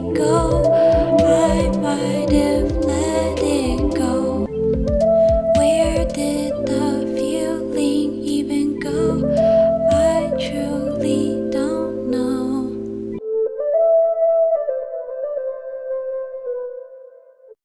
go.